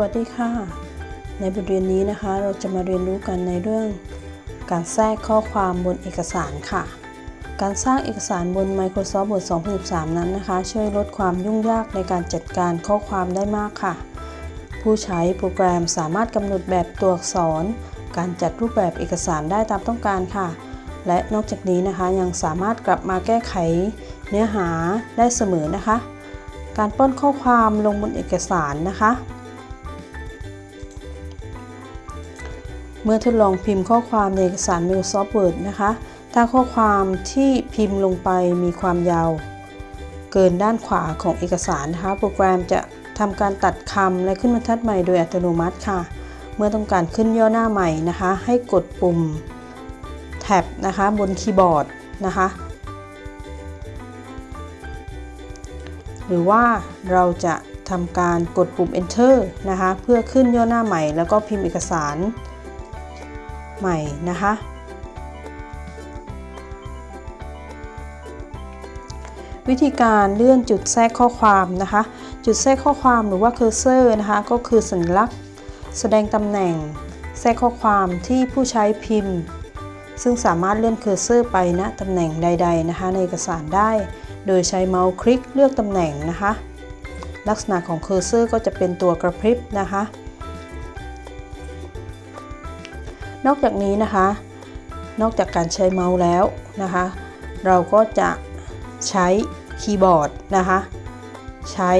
วัสดีค่ะ ในบทเรียนนี้นะคะ เราจะมาเรียนรู้กันในเรื่อง การแทรกข้อความบนเอกสารค่ะ การสร้างเอกสารบน Microsoft Word 2013 นั้นนะคะ ช่วยลดความยุ่งยากในการจัดการข้อความได้มากค่ะ ผู้ใช้โปรแกรมสามารถกำหนดแบบตัวอักษร การจัดรูปแบบเอกสารได้ตามต้องการค่ะ และนอกจากนี้นะคะยังสามารถกลับมาแก้ไขเนื้อหาได้เสมอนะคะการป้อนข้อความลงบนเอกสารนะคะ เมื่อทดลองพิมพ์ข้อความในเอกสาร Microsoft Word นะคะ ถ้าข้อความที่พิมพ์ลงไปมีความยาว เกินด้านขวาของเอกสารนะคะ โปรแกรมจะทำการตัดคำและขึ้นบรรทัดใหม่โดยอัตโนมัติค่ะ เมื่อต้องการขึ้นย่อหน้าใหม่นะคะ ให้กดปุ่มแท็บนะคะบนคีย์บอร์ดนะคะ หรือว่าเราจะทำการกดปุ่ม enter นะคะ เพื่อขึ้นย่อหน้าใหม่แล้วก็พิมพ์เอกสาร ใหม่นะคะ วิธีการเลื่อนจุดแทรกข้อความนะคะ จุดแทรกข้อความหรือว่า cursor นะคะก็คือสัญลักษณ์ แสดงตำแหน่ง แทรกข้อความที่ผู้ใช้พิมพ์ ซึ่งสามารถเลื่อน cursor ไปณ ตำแหน่งใด ๆนะคะ ในเอกสารได้ โดยใช้เมาส์คลิกเลือกตำแหน่งนะคะ ลักษณะของ cursor ก็จะเป็นตัวกระพริบนะคะ นอกจากนี้นะคะ นอกจากการใช้เมาส์แล้วนะคะ เราก็จะใช้คีย์บอร์ดนะคะ ใช้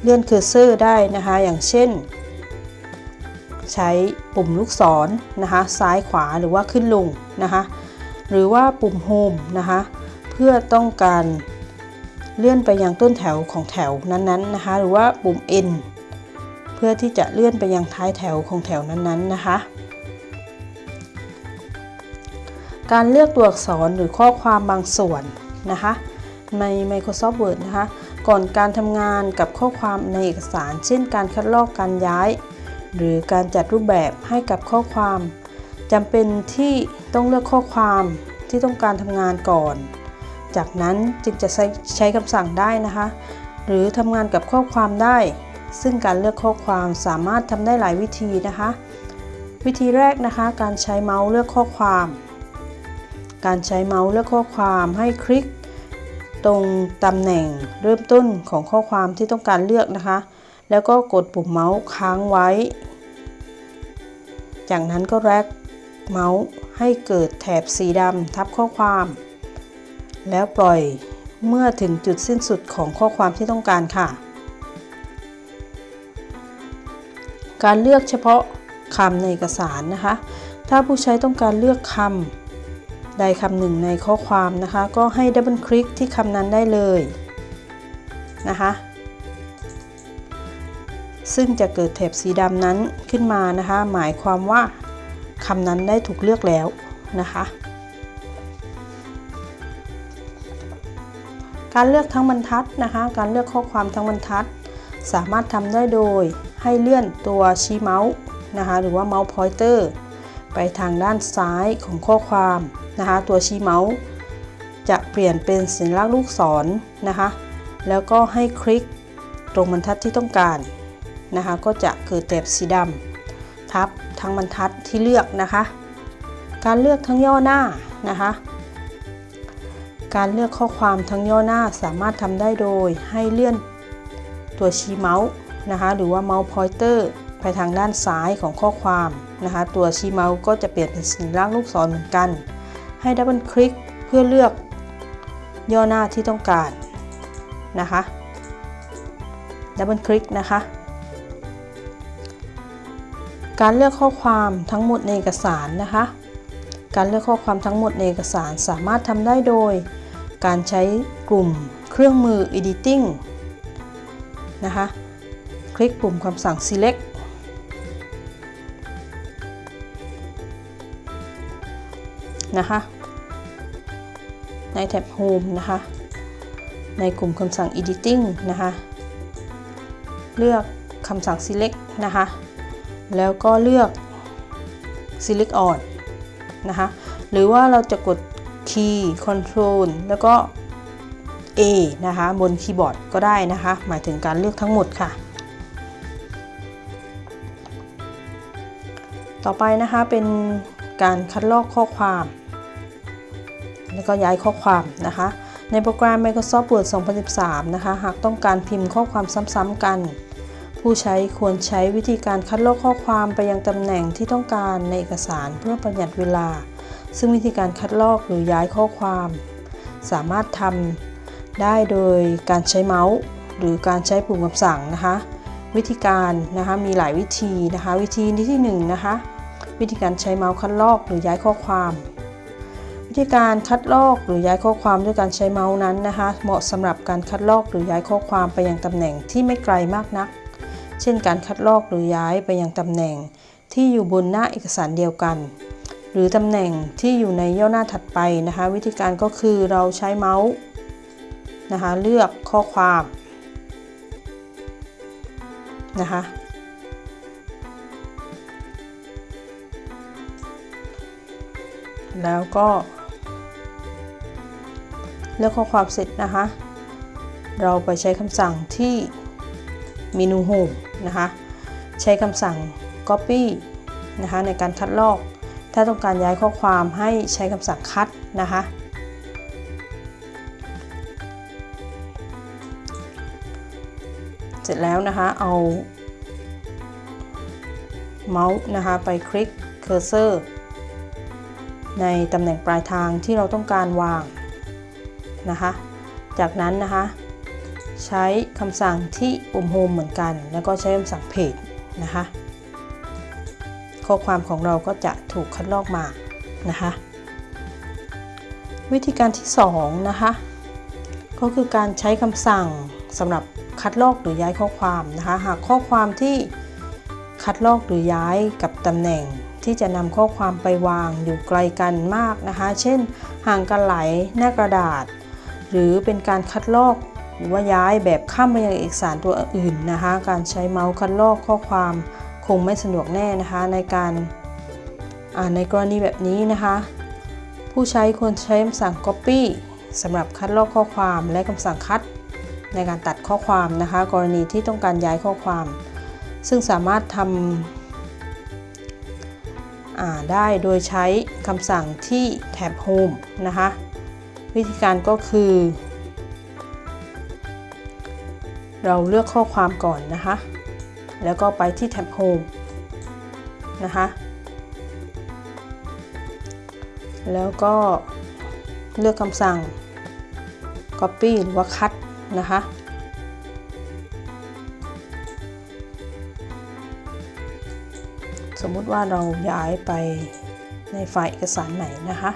เลื่อน cursor ได้นะคะ อย่างเช่น ใช้ปุ่มลูกศรนะคะ ซ้ายขวาหรือว่าขึ้นลงนะคะ หรือว่าปุ่ม Home นะคะ เพื่อต้องการเลื่อนไปยังต้นแถวของแถวนั้นๆนะคะ หรือว่าปุ่ม N เพื่อที่จะเลื่อนไปยังท้ายแถวของแถวนั้นๆนะคะ การเลือกตัวอักษรหรือข้อความบางส่วนนะคะ ใน Microsoft Word นะคะ ก่อนการทำงานกับข้อความในเอกสาร เช่นการคัดลอกการย้าย หรือการจัดรูปแบบให้กับข้อความจำเป็นที่ต้องเลือกข้อความที่ต้องการทำงานก่อน จากนั้นจึงจะใช้ใช้คำสั่งได้นะคะ หรือทำงานกับข้อความได้ ซึ่งการเลือกข้อความสามารถทำได้หลายวิธีนะคะ วิธีแรกนะคะ การใช้เมาส์เลือกข้อความ การใช้เมาส์เลือกข้อความให้คลิก ตรงตำแหน่งเริ่มต้นของข้อความที่ต้องการเลือกนะคะ แล้วก็กดปุ่มเมาส์ค้างไว้ จากนั้นก็แรกเมาส์ให้เกิดแถบสีดำทับข้อความ แล้วปล่อยเมื่อถึงจุดสิ้นสุดของข้อความที่ต้องการค่ะ การเลือกเฉพาะคำในเอกสารนะคะ ถ้าผู้ใช้ต้องการเลือกคำ ใดคำหนึ่งในข้อความนะคะ ก็ให้ดับเบิลคลิกที่คำนั้นได้เลยนะคะ ซึ่งจะเกิดแถบสีดำนั้นขึ้นมานะคะ หมายความว่าคำนั้นได้ถูกเลือกแล้วนะคะ การเลือกทั้งบรรทัดนะคะ การเลือกข้อความทั้งบรรทัด สามารถทำได้โดยให้เลื่อนตัวชี้เมาส์นะคะ หรือว่าเมาส์พอยเตอร์ไปทางด้านซ้ายของข้อความ นะคะ ตัวชี้เมาส์จะเปลี่ยนเป็นสัญลักษณ์ลูกศรนนะคะ แล้วก็ให้คลิกตรงบรรทัดที่ต้องการนะคะ ก็จะเกิดแถบสีดำทับทั้งบรรทัดที่เลือกนะคะ การเลือกทั้งย่อหน้านะคะ การเลือกข้อความทั้งย่อหน้าสามารถทำได้โดยให้เลื่อนตัวชี้เมาส์นะคะหรือว่า mouse pointer ไปทางด้านซ้ายของข้อความนะคะ ตัวชี้เมาส์ก็จะเปลี่ยนเป็นสัญลักษณ์ลูกศรเหมือนกัน ให้ double click เพื่อเลือกย่อหน้าที่ต้องการนะคะ double click นะคะ การเลือกข้อความทั้งหมดในเอกสารนะคะ การเลือกข้อความทั้งหมดในเอกสารสามารถทำได้โดย การใช้กลุ่มเครื่องมือ editing นะคะ คลิกปุ่มคำสั่ง select นะคะ ในแท็บ home นะคะ ในกลุ่มคำสั่ง editing นะคะ เลือกคำสั่ง select นะคะ แล้วก็เลือก select all นะคะ หรือว่าเราจะกด key control แล้วก็ A นะคะ บนคีย์บอร์ดก็ได้นะคะ หมายถึงการเลือกทั้งหมดค่ะ ต่อไปนะคะเป็นการคัดลอกข้อความ แล้วก็ย้ายข้อความนะคะ ในโปรแกรม Microsoft Word 2013 นะคะ หากต้องการพิมพ์ข้อความซ้ำๆกัน ผู้ใช้ควรใช้วิธีการคัดลอกข้อความไปยังตำแหน่งที่ต้องการในเอกสารเพื่อประหยัดเวลา ซึ่งวิธีการคัดลอกหรือย้ายข้อความ สามารถทำได้โดยการใช้เมาส์ หรือการใช้ปุ่มคำสั่งนะคะ วิธีการนะคะมีหลายวิธีนะคะ วิธีที่1นงนะคะวิธีการใช้เมาส์คัดลอกหรือย้ายข้อความ ธีการคัดลอกหรือย้ายข้อความด้วยการใช้เมาส์นั้นนะคะ เหมาะสำหรับการคัดลอกหรือย้ายข้อความไปยังตำแหน่งที่ไม่ไกลมากนัก เช่น การคัดลอกหรือย้ายไปยังตำแหน่ง ที่อยู่บนหน้าเอกสารเดียวกัน หรือตำแหน่งที่อยู่ในย่อหน้าถัดไปนะคะ วิธีการก็คือเราใช้เมาส์นะคะเลือกข้อความนะคะแล้วก็ เลือกข้อความเสร็จนะคะ เราไปใช้คำสั่งที่เมนู Home นะคะ ใช้คำสั่ง Copy นะคะในการคัดลอก ถ้าต้องการย้ายข้อความให้ใช้คำสั่งคัดนะคะ เสร็จแล้วนะคะเอาเมาส์นะคะไปคลิก cursor ในตำแหน่งปลายทางที่เราต้องการวาง นะคะ จากนั้นนะคะ ใช้คำสั่งที่ปุ่ม Home เหมือนกัน แล้วก็ใช้คำสั่ง Paste นะคะ ข้อความของเราก็จะถูกคัดลอกมานะคะ วิธีการที่2นะคะก็คือการใช้คำสั่งสำหรับคัดลอกหรือย้ายข้อความนะคะ หากข้อความที่คัดลอกหรือย้ายกับตำแหน่งที่จะนำข้อความไปวางอยู่ไกลกันมากนะคะ เช่น ห่างกันหลายหน้ากระดาษ หรือเป็นการคัดลอก หรือว่าย้ายแบบข้ามไปยังเอกสารตัวอื่นนะคะ การใช้เมาส์คัดลอกข้อความคงไม่สะดวกแน่นะคะในการในกรณีแบบนี้นะคะ ผู้ใช้ควรใช้คำสั่ง copy สำหรับคัดลอกข้อความและคำสั่งคัดในการตัดข้อความนะคะ กรณีที่ต้องการย้ายข้อความ ซึ่งสามารถทำได้โดยใช้คำสั่งที่แท็บ Home นะคะ วิธีการก็คือ เราเลือกข้อความก่อนนะคะ แล้วก็ไปที่แท็บ Home นะคะ แล้วก็เลือกคำสั่ง Copy หรือว่า Cut นะคะสมมุติว่าเราย้ายไปในไฟล์เอกสารไหนนะคะ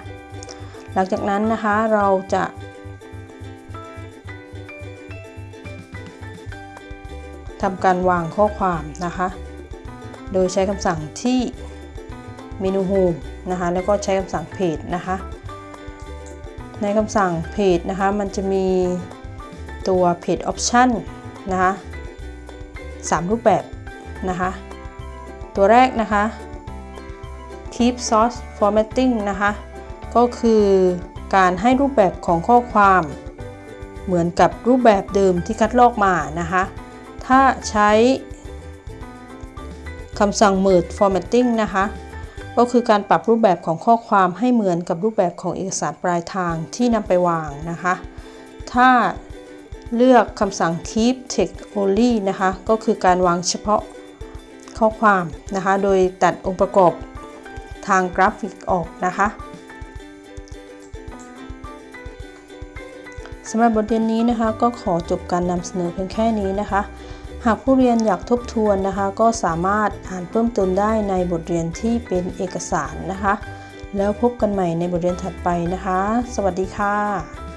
หลังจากนั้นนะคะเราจะทำการวางข้อความนะคะ โดยใช้คำสั่งที่เมนู Home นะคะ แล้วก็ใช้คำสั่ง Page นะคะ ในคำสั่ง Page นะคะ มันจะมีตัว Page Option นะคะ3รูปแบบนะคะ ตัวแรกนะคะ Keep Source Formatting นะคะ ก็คือการให้รูปแบบของข้อความ เหมือนกับรูปแบบเดิมที่คัดลอกมานะคะ ถ้าใช้คำสั่ง Merge Formatting นะคะ ก็คือการปรับรูปแบบของข้อความให้เหมือนกับรูปแบบของเอกสารปลายทางที่นำไปวางนะคะ ถ้าเลือกคำสั่ง keep text only นะคะ ก็คือการวางเฉพาะข้อความนะคะ โดยตัดองค์ประกอบทางกราฟิกออกนะคะ สำหรับบทเรียนนี้นะคะ ก็ขอจบการนำเสนอเพียงแค่นี้นะคะ หากผู้เรียนอยากทบทวนนะคะ ก็สามารถอ่านเพิ่มเติมได้ในบทเรียนที่เป็นเอกสารนะคะ แล้วพบกันใหม่ในบทเรียนถัดไปนะคะ สวัสดีค่ะ